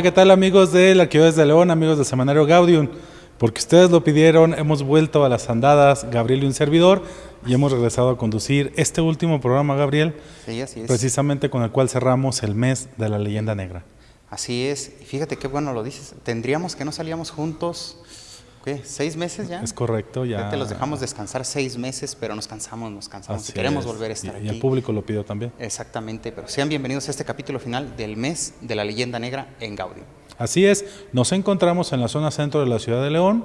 Hola, ¿qué tal amigos de la Arqueología de León, amigos del Semanario Gaudium? Porque ustedes lo pidieron, hemos vuelto a las andadas, Gabriel y un servidor, y hemos regresado a conducir este último programa, Gabriel, Sí, así es. precisamente con el cual cerramos el mes de la leyenda negra. Así es. Y fíjate qué bueno lo dices. Tendríamos que no salíamos juntos, ¿qué? ¿Seis meses ya? Es correcto, ya. Ya te los dejamos descansar seis meses, pero nos cansamos, nos cansamos. Así Queremos es. volver a estar y, aquí. Y el público lo pidió también. Exactamente, pero sean bienvenidos a este capítulo final del mes de la leyenda negra en Gaudium. Así es, nos encontramos en la zona centro de la ciudad de León,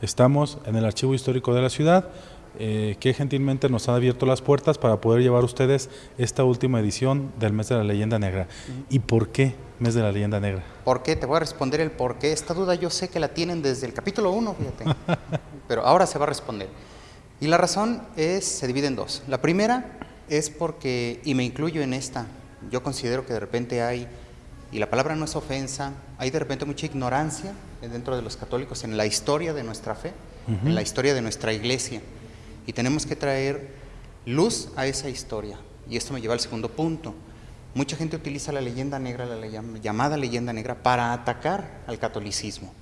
estamos en el archivo histórico de la ciudad, eh, que gentilmente nos ha abierto las puertas para poder llevar a ustedes esta última edición del mes de la leyenda negra. ¿Y por qué mes de la leyenda negra? ¿Por qué? Te voy a responder el por qué. Esta duda yo sé que la tienen desde el capítulo 1, fíjate. pero ahora se va a responder. Y la razón es, se divide en dos. La primera es porque, y me incluyo en esta, yo considero que de repente hay, y la palabra no es ofensa, hay de repente mucha ignorancia dentro de los católicos en la historia de nuestra fe, en la historia de nuestra iglesia. Y tenemos que traer luz a esa historia. Y esto me lleva al segundo punto. Mucha gente utiliza la leyenda negra, la llam- llamada leyenda negra, para atacar al catolicismo.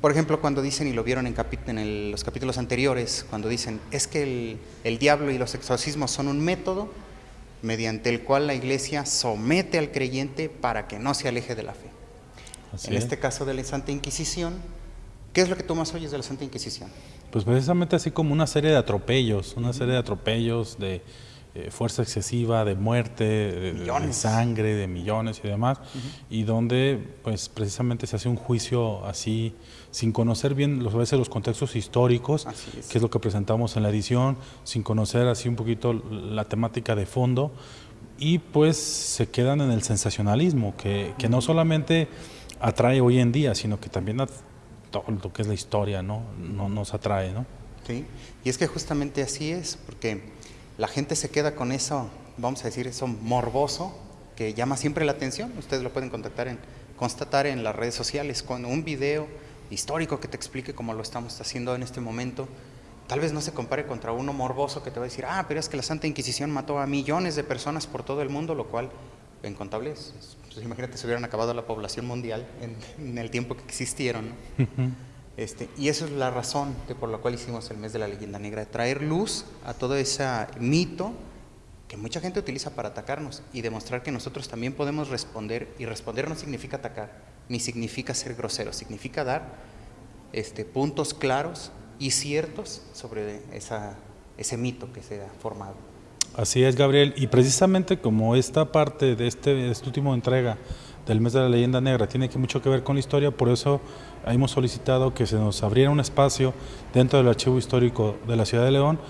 Por ejemplo, cuando dicen, y lo vieron en, capi- en el- los capítulos anteriores, cuando dicen, es que el, el diablo y los exorcismos son un método mediante el cual la iglesia somete al creyente para que no se aleje de la fe. Así en es. este caso de la Santa Inquisición, ¿qué es lo que tú más oyes de la Santa Inquisición? Pues precisamente así como una serie de atropellos, una serie de atropellos de eh, fuerza excesiva, de muerte, de, sangre, de millones y demás, y donde pues precisamente se hace un juicio así, sin conocer bien los, a veces los contextos históricos, es. que es lo que presentamos en la edición, sin conocer así un poquito la temática de fondo, y pues se quedan en el sensacionalismo, que, que no solamente atrae hoy en día, sino que también todo lo que es la historia, ¿no? no nos atrae, ¿no? ¿sí? Y es que justamente así es, porque la gente se queda con eso, vamos a decir, eso morboso, que llama siempre la atención. Ustedes lo pueden contactar en, constatar en las redes sociales con un video histórico que te explique cómo lo estamos haciendo en este momento. Tal vez no se compare contra uno morboso que te va a decir, ah, pero es que la Santa Inquisición mató a millones de personas por todo el mundo, lo cual, en contables, es- pues imagínate si hubieran acabado la población mundial en, en el tiempo que existieron. ¿no? Este, y eso es la razón de por la cual hicimos el mes de la leyenda negra, traer luz a todo ese mito que mucha gente utiliza para atacarnos y demostrar que nosotros también podemos responder, y responder no significa atacar, ni significa ser grosero, significa dar este, puntos claros y ciertos sobre esa, ese mito que se ha formado. Así es, Gabriel. Y precisamente como esta parte de este, esta última entrega del mes de la leyenda negra tiene mucho que ver con la historia, por eso hemos solicitado que se nos abriera un espacio dentro del archivo histórico de la ciudad de León.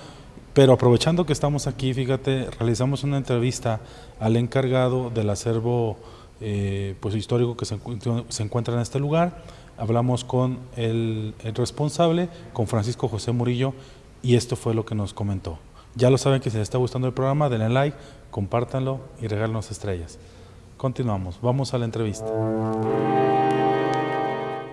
Pero aprovechando que estamos aquí, fíjate, realizamos una entrevista al encargado del acervo eh, pues, histórico que se encuentra en este lugar. Hablamos con el, el responsable, con Francisco José Murillo, y esto fue lo que nos comentó. Ya lo saben que si les está gustando el programa, denle like, compártanlo y regálenos estrellas. Continuamos, vamos a la entrevista.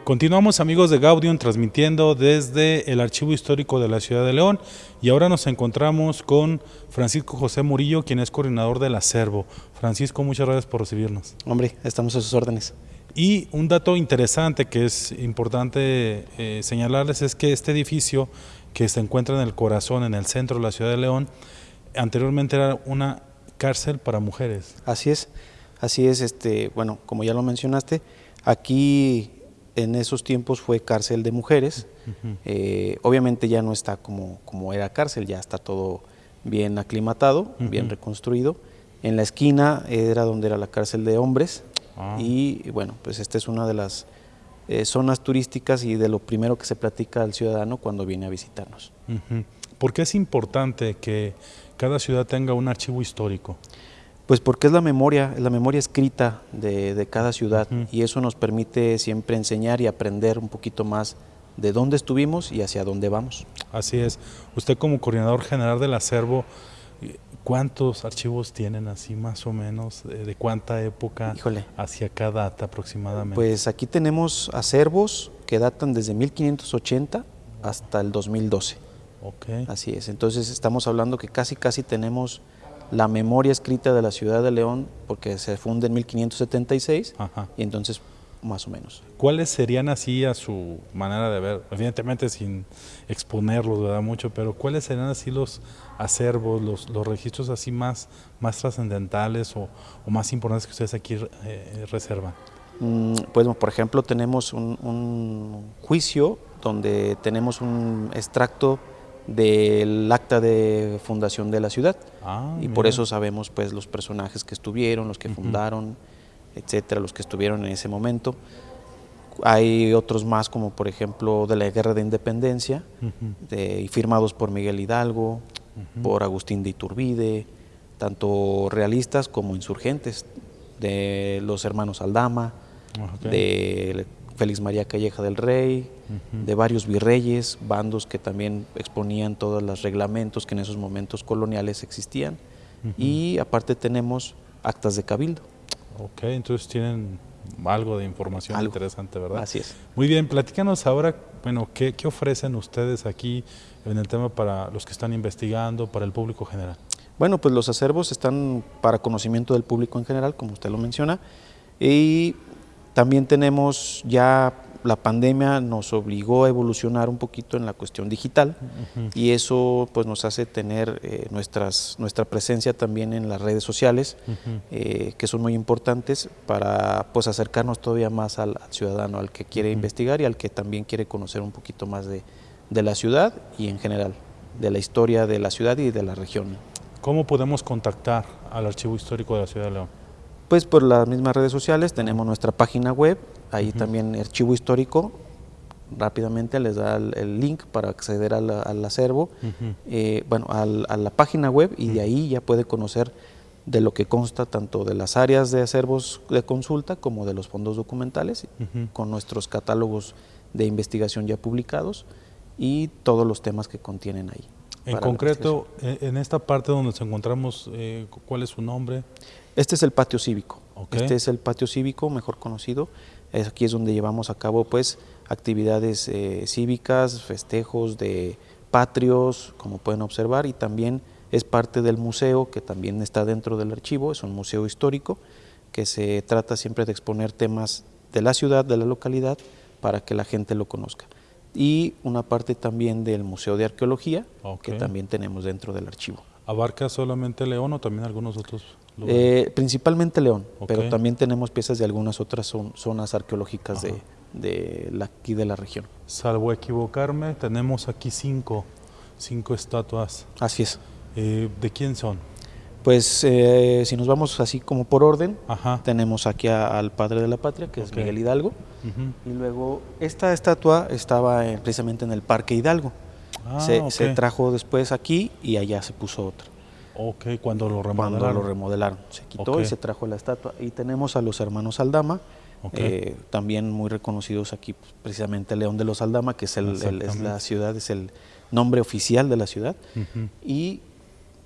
Continuamos amigos de Gaudium transmitiendo desde el Archivo Histórico de la Ciudad de León y ahora nos encontramos con Francisco José Murillo, quien es coordinador del acervo. Francisco, muchas gracias por recibirnos. Hombre, estamos a sus órdenes. Y un dato interesante que es importante eh, señalarles es que este edificio que se encuentra en el corazón, en el centro de la ciudad de León, anteriormente era una cárcel para mujeres. Así es, así es, este, bueno, como ya lo mencionaste, aquí en esos tiempos fue cárcel de mujeres. Eh, obviamente ya no está como, como era cárcel, ya está todo bien aclimatado, bien reconstruido. En la esquina era donde era la cárcel de hombres Ah. y bueno, pues esta es una de las eh, zonas turísticas y de lo primero que se platica al ciudadano cuando viene a visitarnos. ¿Por qué es importante que cada ciudad tenga un archivo histórico? Pues porque es la memoria, es la memoria escrita de, de cada ciudad y eso nos permite siempre enseñar y aprender un poquito más de dónde estuvimos y hacia dónde vamos. Así es. Usted como coordinador general del acervo, ¿cuántos archivos tienen así más o menos? ¿De, de cuánta época Híjole. hacia cada data aproximadamente? Pues aquí tenemos acervos que datan desde 1580 hasta el 2012. ok. Así es. Entonces estamos hablando que casi casi tenemos la memoria escrita de la ciudad de León, porque se funda en 1576, Ajá. y entonces más o menos. ¿Cuáles serían así a su manera de ver? Evidentemente sin exponerlos, ¿verdad? Mucho, pero ¿cuáles serían así los acervos, los, los registros así más, más trascendentales o, o más importantes que ustedes aquí eh, reservan? Mm, Pues, por ejemplo, tenemos un, un juicio donde tenemos un extracto del acta de fundación de la ciudad Ah, y por eso sabemos pues los personajes que estuvieron, los que fundaron, etcétera, los que estuvieron en ese momento. Hay otros más como por ejemplo de la Guerra de Independencia de- y firmados por Miguel Hidalgo, por Agustín de Iturbide, tanto realistas como insurgentes, de los hermanos Aldama, de Félix María Calleja del Rey, de varios virreyes, bandos que también exponían todos los reglamentos que en esos momentos coloniales existían. Y aparte tenemos actas de cabildo. Ok, entonces tienen algo de información Algo. interesante, ¿verdad? Así es. Muy bien, platícanos ahora, bueno, ¿qué, qué ofrecen ustedes aquí en el tema para los que están investigando, para el público general? Bueno, pues los acervos están para conocimiento del público en general, como usted lo menciona, y también tenemos ya la pandemia nos obligó a evolucionar un poquito en la cuestión digital y eso pues nos hace tener eh, nuestras, nuestra presencia también en las redes sociales, eh, que son muy importantes para pues acercarnos todavía más al, al ciudadano, al que quiere investigar y al que también quiere conocer un poquito más de, de la ciudad y en general, de la historia de la ciudad y de la región. ¿Cómo podemos contactar al Archivo Histórico de la Ciudad de León? Pues por las mismas redes sociales tenemos nuestra página web, ahí también Archivo Histórico, rápidamente les da el, el link para acceder al, al acervo, eh, bueno, al- a la página web y de ahí ya puede conocer de lo que consta tanto de las áreas de acervos de consulta como de los fondos documentales, Ujú. con nuestros catálogos de investigación ya publicados y todos los temas que contienen ahí. En concreto, en esta parte donde nos encontramos, eh, ¿cuál es su nombre? Este es el patio cívico. Ok. Este es el patio cívico, mejor conocido. Aquí es donde llevamos a cabo pues actividades eh, cívicas, festejos de patrios, como pueden observar, y también es parte del museo que también está dentro del archivo, es un museo histórico que se trata siempre de exponer temas de la ciudad, de la localidad, para que la gente lo conozca. Y una parte también del Museo de Arqueología, que también tenemos dentro del archivo. ¿Abarca solamente León o también algunos otros lugares? Eh, principalmente León, pero también tenemos piezas de algunas otras zon- zonas arqueológicas de, de la, aquí de la región. Salvo equivocarme, tenemos aquí cinco, cinco estatuas. Así es. Eh, ¿De quién son? Pues eh, si nos vamos así como por orden, Ajá. tenemos aquí a- al padre de la patria, que es Miguel Hidalgo, y luego esta estatua estaba precisamente en el Parque Hidalgo. Ah, se, trajo después aquí y allá se puso otra. Ok, cuando lo Cuando remodelaron. lo remodelaron, se quitó y se trajo la estatua. Y tenemos a los hermanos Aldama, eh, también muy reconocidos aquí, pues, precisamente León de los Aldama, que es, el, el- es la ciudad, es el nombre oficial de la ciudad, y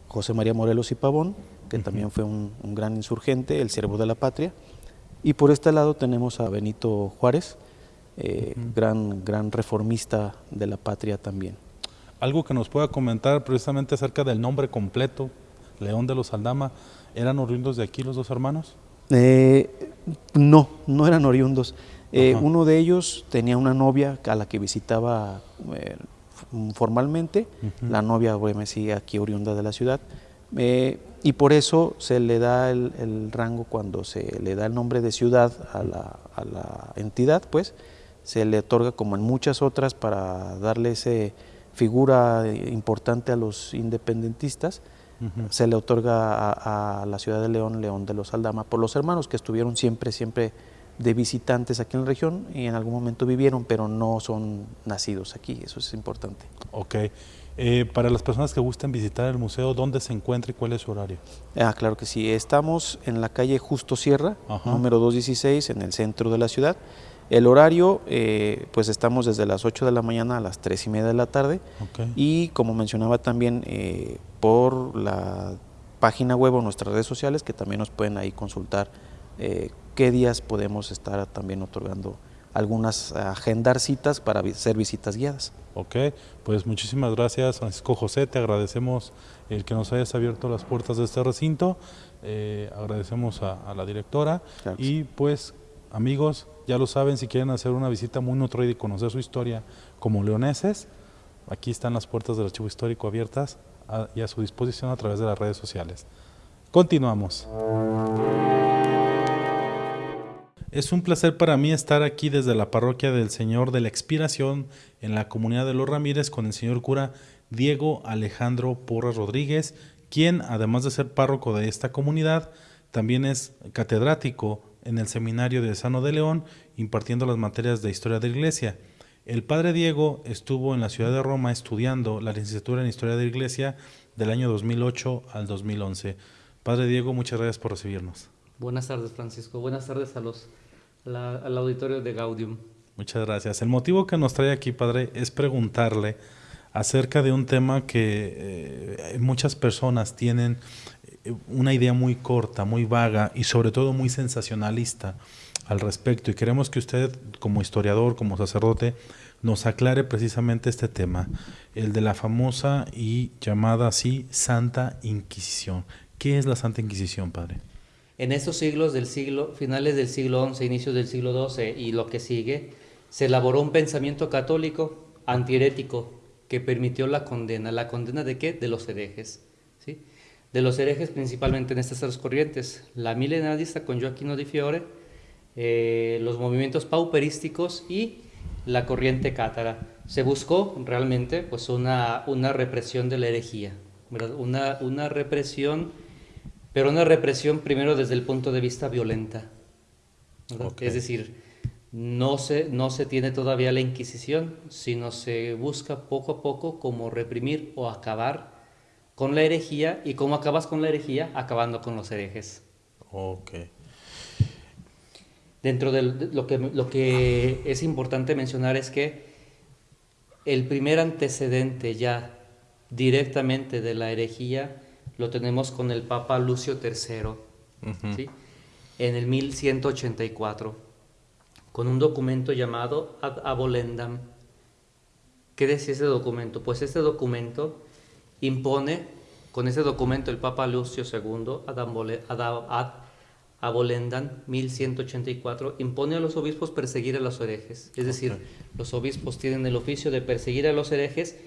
José María Morelos y Pavón, que también fue un, un gran insurgente, el siervo de la patria. Y por este lado tenemos a Benito Juárez, eh, gran, gran reformista de la patria también. Algo que nos pueda comentar precisamente acerca del nombre completo, León de los Aldama, ¿eran oriundos de aquí los dos hermanos? Eh, no, no eran oriundos. Eh, uno de ellos tenía una novia a la que visitaba eh, formalmente. La novia, obviamente, sí, aquí oriunda de la ciudad. Y por eso se le da el, el rango cuando se le da el nombre de ciudad a la, a la entidad, pues se le otorga como en muchas otras para darle esa figura eh, importante a los independentistas se le otorga a, a la ciudad de León, León de los Aldama, por los hermanos que estuvieron siempre, siempre de visitantes aquí en la región y en algún momento vivieron, pero no son nacidos aquí, eso es importante. Ok. Eh, para las personas que gusten visitar el museo, ¿dónde se encuentra y cuál es su horario? Ah, claro que sí, estamos en la calle Justo Sierra, Ajá. número 216, en el centro de la ciudad. El horario, eh, pues estamos desde las 8 de la mañana a las 3 y media de la tarde. Y como mencionaba también eh, por la página web o nuestras redes sociales, que también nos pueden ahí consultar eh, qué días podemos estar también otorgando algunas agendar citas para hacer visitas guiadas. Ok, pues muchísimas gracias Francisco José, te agradecemos el que nos hayas abierto las puertas de este recinto, agradecemos a, la directora. Y pues amigos, ya lo saben, si quieren hacer una visita muy nutrida y conocer su historia como leoneses, aquí están las puertas del archivo histórico abiertas y a su disposición a través de las redes sociales. Continuamos. Es un placer para mí estar aquí desde la parroquia del Señor de la Expiración en la comunidad de los Ramírez con el señor cura Diego Alejandro Porras Rodríguez, quien además de ser párroco de esta comunidad, también es catedrático en el seminario de Sano de León impartiendo las materias de historia de la iglesia. El padre Diego estuvo en la ciudad de Roma estudiando la licenciatura en historia de la iglesia del año 2008 al 2011. Padre Diego, muchas gracias por recibirnos. Buenas tardes, Francisco. Buenas tardes a los, al auditorio de Gaudium. Muchas gracias. El motivo que nos trae aquí, Padre, es preguntarle acerca de un tema que eh, muchas personas tienen una idea muy corta, muy vaga y sobre todo muy sensacionalista al respecto. Y queremos que usted, como historiador, como sacerdote, nos aclare precisamente este tema, el de la famosa y llamada así Santa Inquisición. ¿Qué es la Santa Inquisición, Padre? En esos siglos del siglo, finales del siglo XI, inicios del siglo XII y lo que sigue, se elaboró un pensamiento católico antiherético que permitió la condena. ¿La condena de qué? De los herejes. ¿sí? De los herejes principalmente en estas tres corrientes. La milenarista con Joaquino di Fiore, eh, los movimientos pauperísticos y la corriente cátara. Se buscó realmente pues, una, una represión de la herejía, Una, una represión pero una represión primero desde el punto de vista violenta. Es decir, no se, no se tiene todavía la Inquisición, sino se busca poco a poco cómo reprimir o acabar con la herejía y cómo acabas con la herejía acabando con los herejes. Ok. Dentro de lo que, lo que es importante mencionar es que el primer antecedente ya directamente de la herejía lo tenemos con el Papa Lucio III, ¿sí? en el 1184, con un documento llamado Ad Abolendam. ¿Qué decía ese documento? Pues este documento impone, con ese documento el Papa Lucio II, Ad, Abolendam 1184, impone a los obispos perseguir a los herejes. Es decir, los obispos tienen el oficio de perseguir a los herejes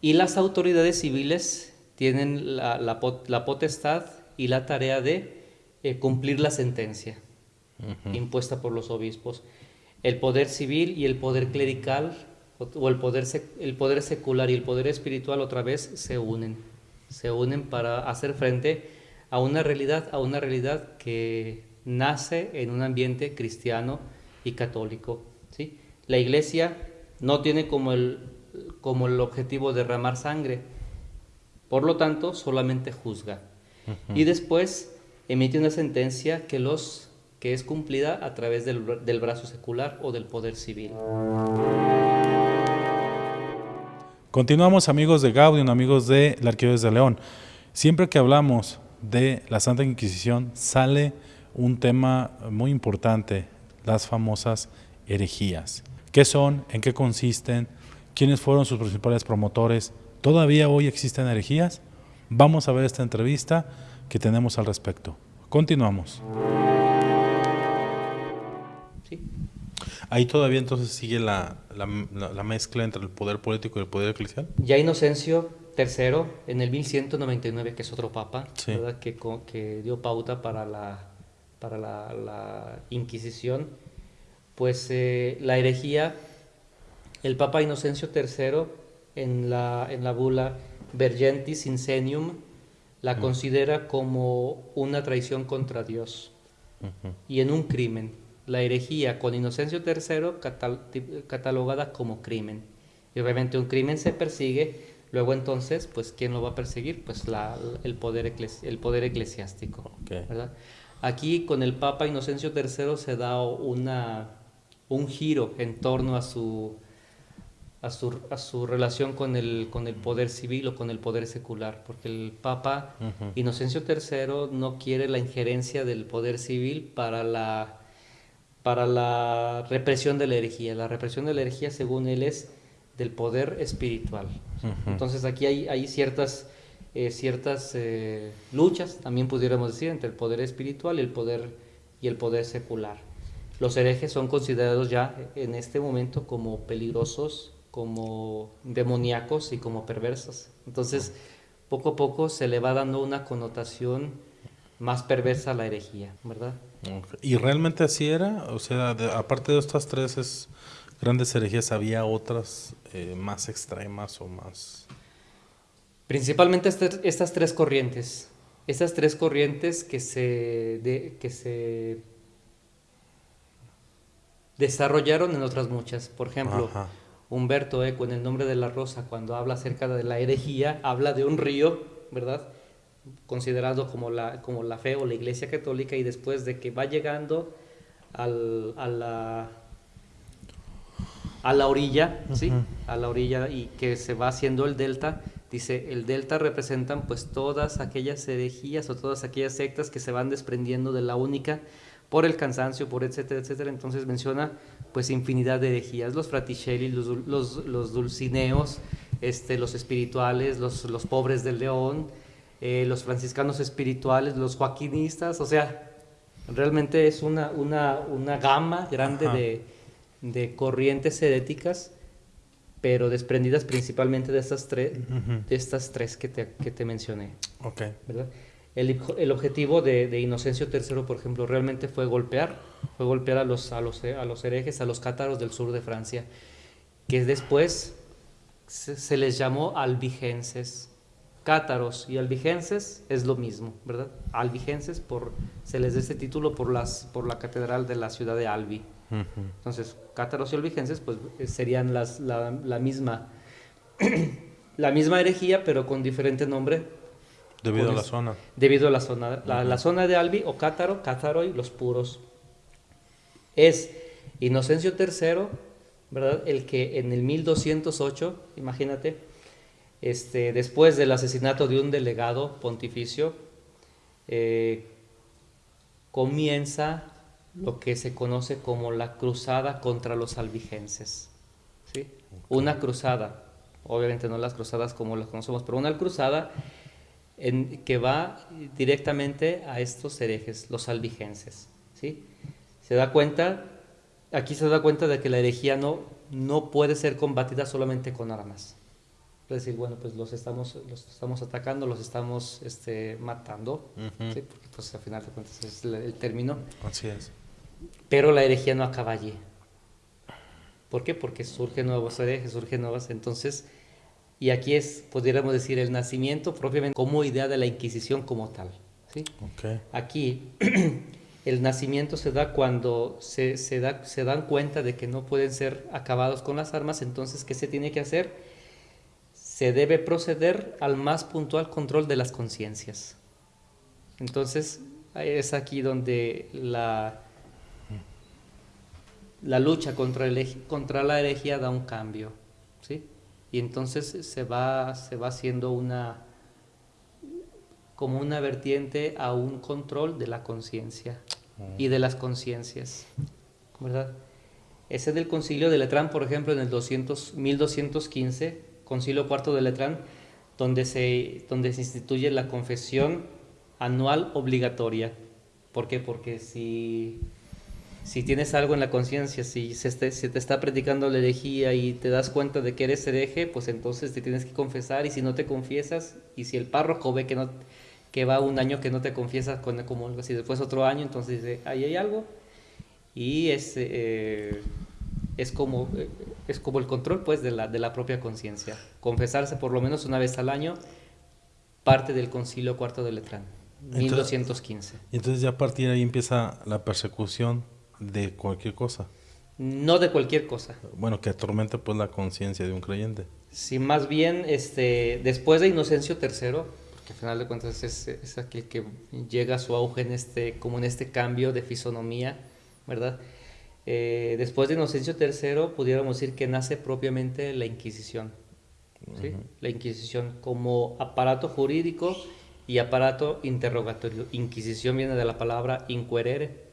y las autoridades civiles tienen la, la, potestad y la tarea de eh, cumplir la sentencia impuesta por los obispos. El poder civil y el poder clerical, o, el, poder el poder secular y el poder espiritual otra vez se unen. Se unen para hacer frente a una realidad, a una realidad que nace en un ambiente cristiano y católico. ¿sí? La iglesia no tiene como el, como el objetivo derramar sangre, por lo tanto, solamente juzga. Y después emite una sentencia que, los, que es cumplida a través del, brazo secular o del poder civil. Continuamos amigos de Gaudium, amigos de la Arquidiócesis de León. Siempre que hablamos de la Santa Inquisición sale un tema muy importante, las famosas herejías. ¿Qué son? ¿En qué consisten? ¿Quiénes fueron sus principales promotores? ¿Todavía hoy existen herejías? Vamos a ver esta entrevista que tenemos al respecto. Continuamos. Ahí todavía entonces sigue la, mezcla entre el poder político y el poder eclesial. Ya Inocencio III, en el 1199, que es otro papa, Que, que, dio pauta para la, para la, Inquisición, pues eh, la herejía, el papa Inocencio III en la, en la bula Vergentis Insenium, la considera como una traición contra Dios y en un crimen. La herejía con Inocencio III catalogada como crimen. Y obviamente un crimen se persigue, luego entonces, pues ¿quién lo va a perseguir? Pues la, el, poder el poder eclesiástico. Aquí con el Papa Inocencio III se da una, un giro en torno a su a su, a su relación con el, con el poder civil o con el poder secular, porque el Papa Inocencio III no quiere la injerencia del poder civil para la, para la represión de la herejía. La represión de la herejía, según él, es del poder espiritual. Entonces aquí hay, hay ciertas, eh, ciertas eh, luchas, también pudiéramos decir, entre el poder espiritual y el poder, y el poder secular. Los herejes son considerados ya en este momento como peligrosos, como demoníacos y como perversos. Entonces, poco a poco se le va dando una connotación más perversa a la herejía, ¿verdad? ¿Y realmente así era? O sea, aparte de estas tres grandes herejías, ¿había otras eh, más extremas o más...? Principalmente este, estas tres corrientes. Estas tres corrientes que se, que se desarrollaron en otras muchas. Por ejemplo, Humberto Eco en El nombre de la rosa, cuando habla acerca de la herejía, habla de un río, ¿verdad? Considerado como la, como la fe o la iglesia católica y después de que va llegando al, a, la, a la orilla, ¿sí? A la orilla y que se va haciendo el delta, dice, el delta representan pues todas aquellas herejías o todas aquellas sectas que se van desprendiendo de la única por el cansancio, por etcétera, etcétera. Entonces menciona pues infinidad de herejías, los fraticelli, los, los, los dulcineos, este, los espirituales, los, los pobres del león, eh, los franciscanos espirituales, los joaquinistas, o sea, realmente es una, una, una gama grande de, de, corrientes heréticas, pero desprendidas principalmente de estas, tres de estas tres que te, que te mencioné. Okay. ¿verdad? El, el, objetivo de, de, Inocencio III, por ejemplo, realmente fue golpear, fue golpear a los, a los, a los herejes, a los cátaros del sur de Francia, que después se, se les llamó albigenses cátaros y albigenses es lo mismo, ¿verdad? Albigenses por, se les da ese título por, las, por la catedral de la ciudad de Albi. Entonces, cátaros y albigenses pues eh, serían las, la, la misma, la misma herejía, pero con diferente nombre. Debido a la zona. Debido a la zona. La, la zona de Albi o cátaro, cátaro y los puros. Es Inocencio III, ¿verdad? El que en el 1208, imagínate, este, después del asesinato de un delegado pontificio, eh, comienza lo que se conoce como la cruzada contra los albigenses. ¿sí? Una cruzada, obviamente no las cruzadas como las conocemos, pero una cruzada en, que va directamente a estos herejes, los albigenses. ¿sí? Se da cuenta, aquí se da cuenta de que la herejía no, no puede ser combatida solamente con armas decir, bueno, pues los estamos, los estamos atacando, los estamos este, matando, porque pues al final de cuentas es el, término. Así es. Pero la herejía no acaba allí. ¿Por qué? Porque surgen nuevos herejes, surgen nuevas, entonces, y aquí es, podríamos decir, el nacimiento propiamente como idea de la Inquisición como tal. ¿sí? Okay. Aquí el nacimiento se da cuando se, se, da, se dan cuenta de que no pueden ser acabados con las armas, entonces, ¿qué se tiene que hacer? Se debe proceder al más puntual control de las conciencias. Entonces, es aquí donde la, la lucha contra, el, contra la herejía da un cambio. ¿sí? Y entonces se va, se va haciendo una como una vertiente a un control de la conciencia y de las conciencias. ¿verdad? Ese del concilio de Letrán, por ejemplo, en el 200, 1215, Concilio Cuarto de Letrán, donde se, donde se instituye la confesión anual obligatoria. ¿Por qué? Porque si, si tienes algo en la conciencia, si se, se, te está predicando la herejía y te das cuenta de que eres hereje, pues entonces te tienes que confesar y si no te confiesas, y si el párroco ve que, no, que va un año que no te confiesas con como algo así, después otro año, entonces dice, ahí hay algo. Y es, eh, es como eh, es como el control pues de la, de la propia conciencia. Confesarse por lo menos una vez al año, parte del concilio cuarto de Letrán, 1215. Entonces ya a partir de ahí empieza la persecución de cualquier cosa. No de cualquier cosa. Bueno, que atormenta pues la conciencia de un creyente. Sí, más bien este, después de Inocencio III, porque al final de cuentas es, es aquel que llega a su auge en este, como en este cambio de fisonomía, ¿verdad? Eh, después de Inocencio III, pudiéramos decir que nace propiamente la Inquisición. La Inquisición como aparato jurídico y aparato interrogatorio. Inquisición viene de la palabra inquerere,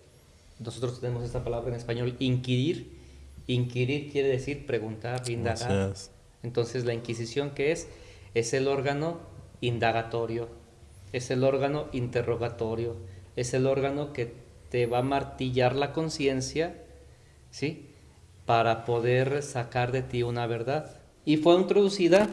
nosotros tenemos esta palabra en español, inquirir. Inquirir quiere decir preguntar, indagar. Entonces la Inquisición, ¿qué es? Es el órgano indagatorio, es el órgano interrogatorio, es el órgano que te va a martillar la conciencia, ¿sí? Para poder sacar de ti una verdad. Y fue introducida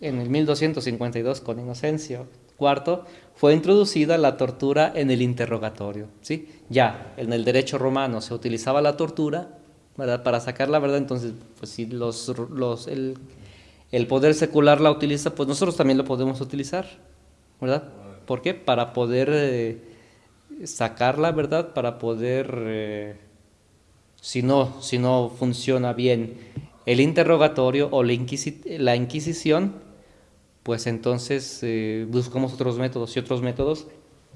en el 1252 con Inocencio IV, fue introducida la tortura en el interrogatorio, ¿sí? Ya, en el derecho romano se utilizaba la tortura, ¿verdad? Para sacar la verdad, entonces, pues si los, los, el, el poder secular la utiliza, pues nosotros también lo podemos utilizar, ¿verdad? ¿Por qué? Para poder eh, sacar la verdad, para poder, eh, si, no, si no funciona bien el interrogatorio o la, la Inquisición, pues entonces eh, buscamos otros métodos y otros métodos.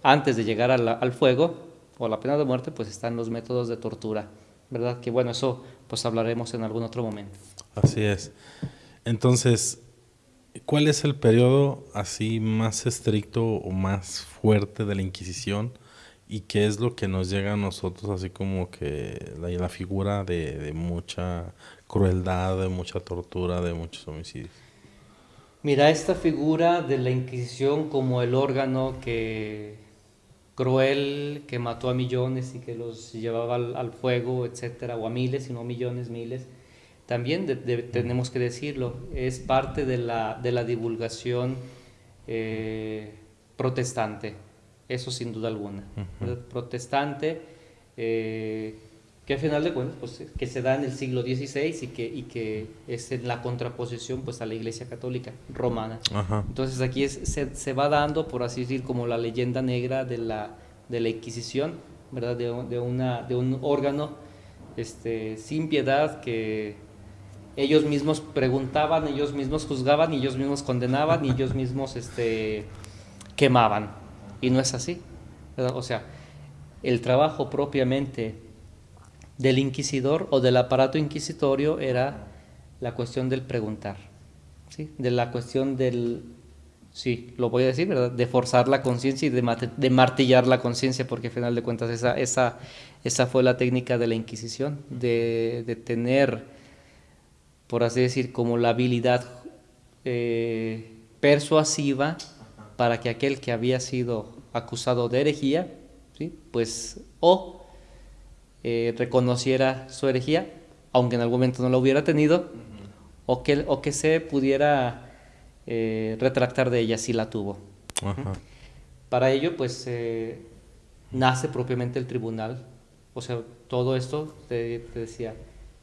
Antes de llegar al fuego o la pena de muerte, pues están los métodos de tortura, ¿verdad? Que bueno, eso pues hablaremos en algún otro momento. Así es. Entonces, ¿cuál es el periodo así más estricto o más fuerte de la Inquisición? ¿Y qué es lo que nos llega a nosotros así como que la, figura de, mucha crueldad, de mucha tortura, de muchos homicidios? Mira, esta figura de la Inquisición como el órgano que cruel, que mató a millones y que los llevaba al, fuego, etcétera, o a miles, y no millones, miles, también tenemos que decirlo, es parte de la, de la divulgación eh, protestante, eso sin duda alguna. Protestante, eh, que al final de cuentas pues, que se da en el siglo XVI y que, y que es en la contraposición pues, a la Iglesia Católica romana. Entonces aquí es, se, se, va dando, por así decir, como la leyenda negra de la, de la Inquisición, ¿verdad? De, de, una, de un órgano este, sin piedad que ellos mismos preguntaban, ellos mismos juzgaban, ellos mismos condenaban, y ellos mismos este, quemaban. Y no es así. O sea, el trabajo propiamente del inquisidor o del aparato inquisitorio era la cuestión del preguntar, ¿sí? de la cuestión del, sí, lo voy a decir, ¿verdad? de forzar la conciencia y de, martillar la conciencia, porque al final de cuentas esa, esa, esa fue la técnica de la Inquisición, de, de tener por así decir, como la habilidad eh, persuasiva para que aquel que había sido acusado de herejía, ¿sí? pues o eh, reconociera su herejía, aunque en algún momento no lo hubiera tenido, o, que, o que se pudiera eh, retractar de ella si la tuvo. Para ello, pues nace propiamente el tribunal, o sea, todo esto, te decía,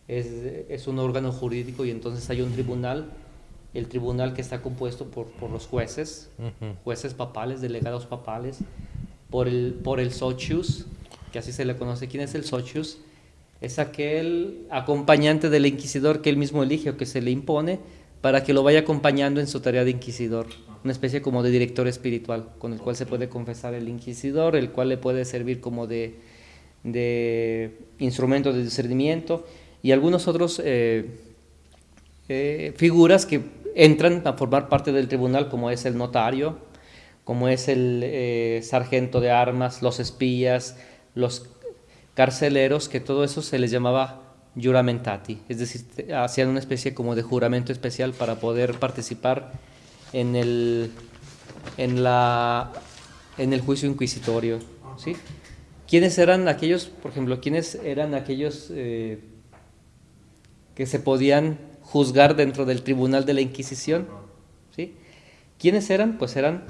es, un órgano jurídico y entonces hay un tribunal, el tribunal que está compuesto por, los jueces, jueces papales, delegados papales, por el, por el socius, que así se le conoce. ¿Quién es el socius? Es aquel acompañante del inquisidor que él mismo elige o que se le impone para que lo vaya acompañando en su tarea de inquisidor, una especie como de director espiritual, con el cual se puede confesar el inquisidor, el cual le puede servir como de, de instrumento de discernimiento y algunos otros eh, eh, figuras que entran a formar parte del tribunal, como es el notario, como es el eh, sargento de armas, los espías, los carceleros, que todo eso se les llamaba juramentati, es decir, hacían una especie como de juramento especial para poder participar en el, en la, en el juicio inquisitorio. ¿sí? ¿Quiénes eran aquellos, por ejemplo, quiénes eran aquellos que se podían juzgar dentro del tribunal de la Inquisición. ¿sí? ¿Quiénes eran? Pues eran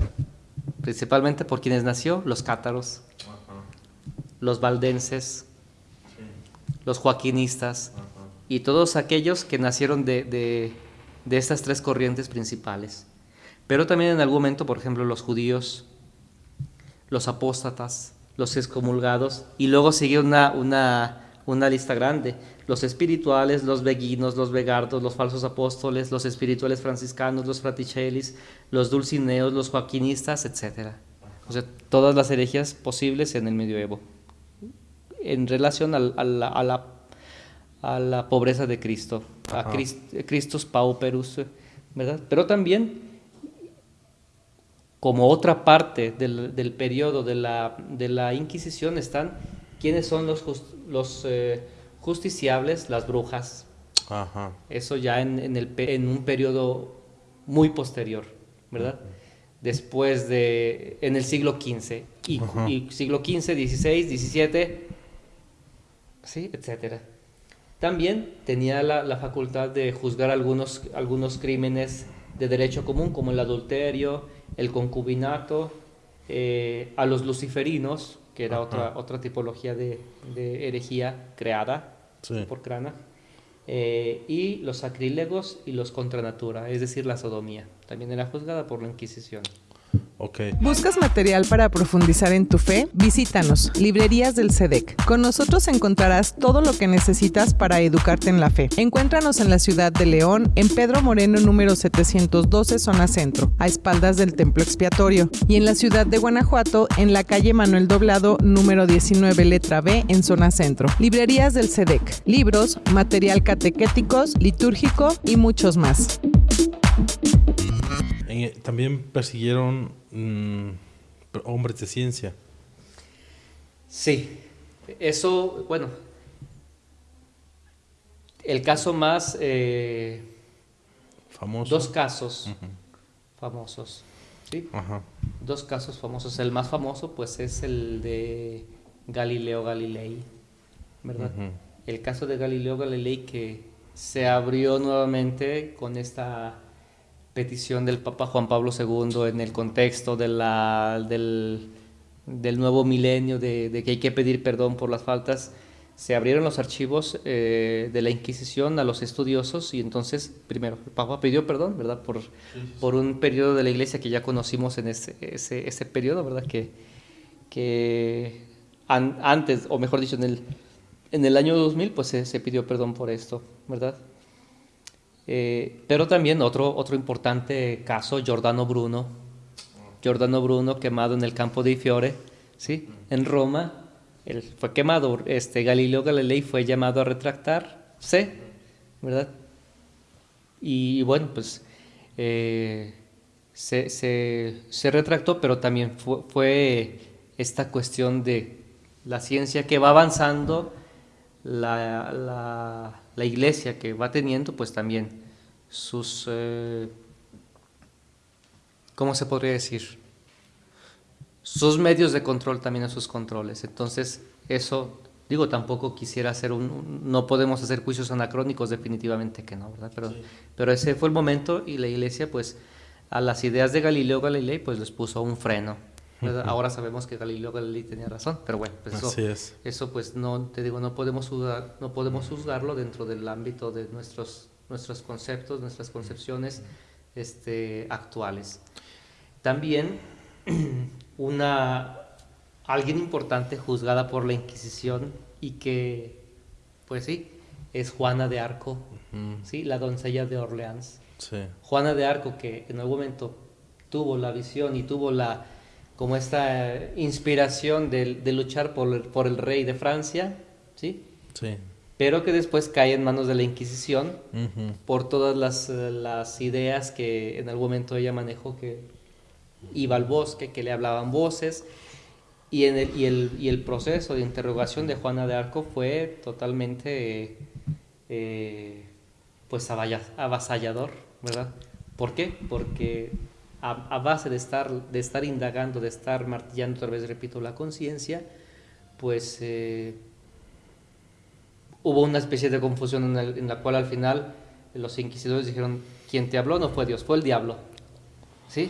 principalmente por quienes nació, los cátaros, los valdenses, los joaquinistas y todos aquellos que nacieron de, de, de, estas tres corrientes principales. Pero también en algún momento, por ejemplo, los judíos, los apóstatas, los excomulgados, y luego sigue una, una, una lista grande los espirituales, los beguinos, los vegardos, los falsos apóstoles, los espirituales franciscanos, los fraticellis, los dulcineos, los joaquinistas, etc. O sea, todas las herejías posibles en el medioevo, en relación a, la, a la, pobreza de Cristo, a Christus pauperus, ¿verdad? Pero también, como otra parte del, del periodo de la, de la Inquisición, están ¿Quiénes son los, los eh, justiciables? Las brujas. Ajá. Eso ya en, en, el, en un periodo muy posterior, ¿verdad? Después de, en el siglo XV, y, y siglo XV, XVI, XVII, ¿sí? etcétera. También tenía la, la, facultad de juzgar algunos, algunos crímenes de derecho común, como el adulterio, el concubinato, eh, a los luciferinos, que era otra, otra tipología de, de herejía creada por Crana, eh, y los sacrílegos y los contra natura, es decir, la sodomía. También era juzgada por la Inquisición. ¿Buscas material para profundizar en tu fe? Visítanos, Librerías del SEDEC. Con nosotros encontrarás todo lo que necesitas para educarte en la fe. Encuéntranos en la ciudad de León, en Pedro Moreno número 712, zona centro, a espaldas del templo expiatorio, y en la ciudad de Guanajuato, en la calle Manuel Doblado número 19, letra B, en zona centro. Librerías del SEDEC. Libros, material catequéticos, litúrgico y muchos más. También persiguieron mm, hombres de ciencia. Sí, eso, bueno, el caso más... Eh, Famoso. Dos casos famosos. ¿sí? Dos casos famosos. El más famoso pues es el de Galileo Galilei, ¿verdad? El caso de Galileo Galilei que se abrió nuevamente con esta petición del Papa Juan Pablo II en el contexto de la, del, del, nuevo milenio, de, de, que hay que pedir perdón por las faltas, se abrieron los archivos eh, de la Inquisición a los estudiosos y entonces, primero, el Papa pidió perdón, ¿verdad? Por, por un periodo de la Iglesia que ya conocimos en ese, ese, ese periodo, ¿verdad? Que, que antes, o mejor dicho, en el, en el año 2000, pues se, se pidió perdón por esto, ¿verdad? Eh, pero también otro, otro importante caso, Giordano Bruno. Giordano Bruno quemado en el campo de Fiore, ¿sí? en Roma. Él fue quemado. Este, Galileo Galilei fue llamado a retractarse, ¿verdad? Y, bueno, pues eh, se, se, se, retractó, pero también fue, fue, esta cuestión de la ciencia que va avanzando, la, la la iglesia que va teniendo pues también sus, eh, ¿cómo se podría decir? Sus medios de control también a sus controles. Entonces, eso, digo, tampoco quisiera hacer un, no podemos hacer juicios anacrónicos, definitivamente que no, ¿verdad? Pero, pero ese fue el momento y la iglesia pues a las ideas de Galileo Galilei pues les puso un freno. Ahora sabemos que Galileo Galilei tenía razón, pero bueno, pues eso, eso pues no, te digo, no podemos, juzgar, no podemos juzgarlo dentro del ámbito de nuestros, nuestros conceptos, nuestras concepciones este, actuales. También una, alguien importante juzgada por la Inquisición y que, pues sí, es Juana de Arco, ¿sí? la doncella de Orleans. Juana de Arco que en algún momento tuvo la visión y tuvo la como esta inspiración de, de luchar por el, por el, rey de Francia, ¿sí? Sí. Pero que después cae en manos de la Inquisición por todas las, las, ideas que en algún momento ella manejó, que iba al bosque, que le hablaban voces, y, en el, y, el, y el proceso de interrogación de Juana de Arco fue totalmente eh, pues avasallador, ¿verdad? ¿Por qué? Porque a, base de estar, de estar indagando, de estar martillando otra vez, repito, la conciencia, pues eh, hubo una especie de confusión en, la cual al final los inquisidores dijeron, quien te habló no fue Dios, fue el diablo. ¿Sí?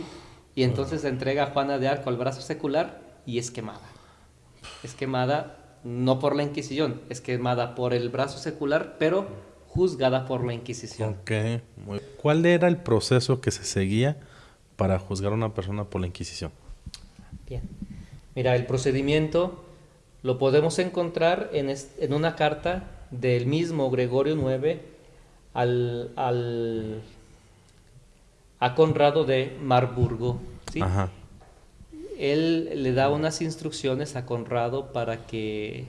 Y entonces se entrega a Juana de Arco al brazo secular y es quemada. Es quemada no por la Inquisición, es quemada por el brazo secular, pero juzgada por la Inquisición. Okay. ¿Cuál era el proceso que se seguía para juzgar a una persona por la Inquisición? Bien. Mira, el procedimiento lo podemos encontrar en, en una carta del mismo Gregorio IX al, al, a Conrado de Marburgo. ¿sí? Ajá. Él le da unas instrucciones a Conrado para que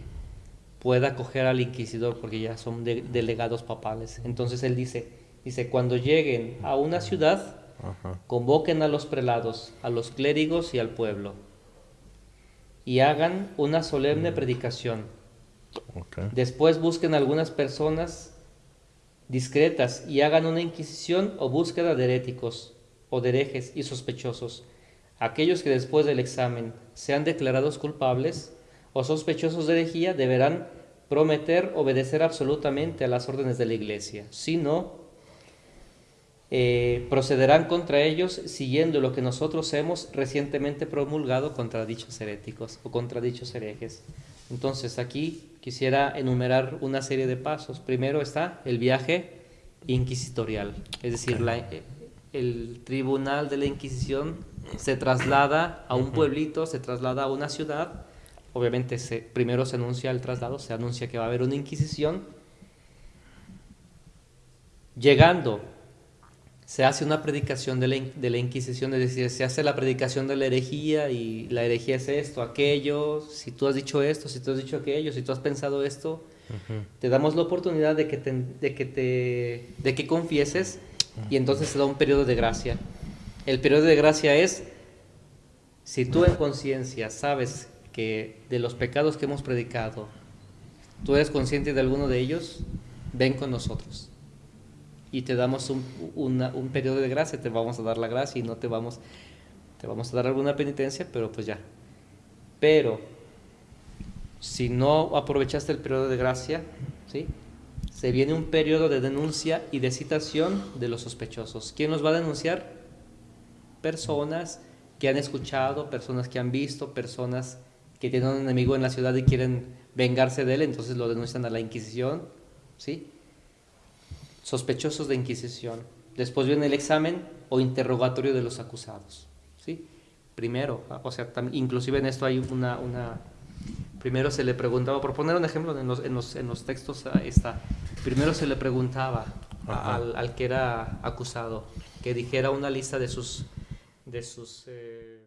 pueda acoger al inquisidor, porque ya son delegados papales. Entonces él dice, dice, cuando lleguen a una ciudad, Convoquen a los prelados, a los clérigos y al pueblo. y hagan una solemne predicación. Después busquen algunas personas discretas y hagan una inquisición o búsqueda de heréticos o de herejes y sospechosos. Aquellos que después del examen sean declarados culpables o sospechosos de herejía deberán prometer obedecer absolutamente a las órdenes de la iglesia. Si no, eh, procederán contra ellos siguiendo lo que nosotros hemos recientemente promulgado contra dichos heréticos o contra dichos herejes. Entonces aquí quisiera enumerar una serie de pasos. Primero está el viaje inquisitorial, es decir, el tribunal de la Inquisición se traslada a un pueblito, se traslada a una ciudad, obviamente se, primero se anuncia el traslado, se anuncia que va a haber una Inquisición, llegando se hace una predicación de la, Inquisición, es decir, se hace la predicación de la herejía y la herejía es esto, aquello, si tú has dicho esto, si tú has dicho aquello, si tú has pensado esto, te damos la oportunidad de que, de, que te, de que confieses y entonces se da un periodo de gracia. El periodo de gracia es, si tú en conciencia sabes que de los pecados que hemos predicado, tú eres consciente de alguno de ellos, ven con nosotros y te damos un, un, periodo de gracia, te vamos a dar la gracia y no te vamos, te vamos a dar alguna penitencia, pero pues ya. Pero si no aprovechaste el periodo de gracia, ¿sí? se viene un periodo de denuncia y de citación de los sospechosos. ¿Quién los va a denunciar? Personas que han escuchado, personas que han visto, personas que tienen un enemigo en la ciudad y quieren vengarse de él, entonces lo denuncian a la Inquisición, ¿sí? Sospechosos de Inquisición. Después viene el examen o interrogatorio de los acusados. ¿sí? Primero, o sea, inclusive en esto hay una, una... Primero se le preguntaba, por poner un ejemplo, en los, en los, en los textos está, primero se le preguntaba al, al, que era acusado que dijera una lista de sus... De sus eh,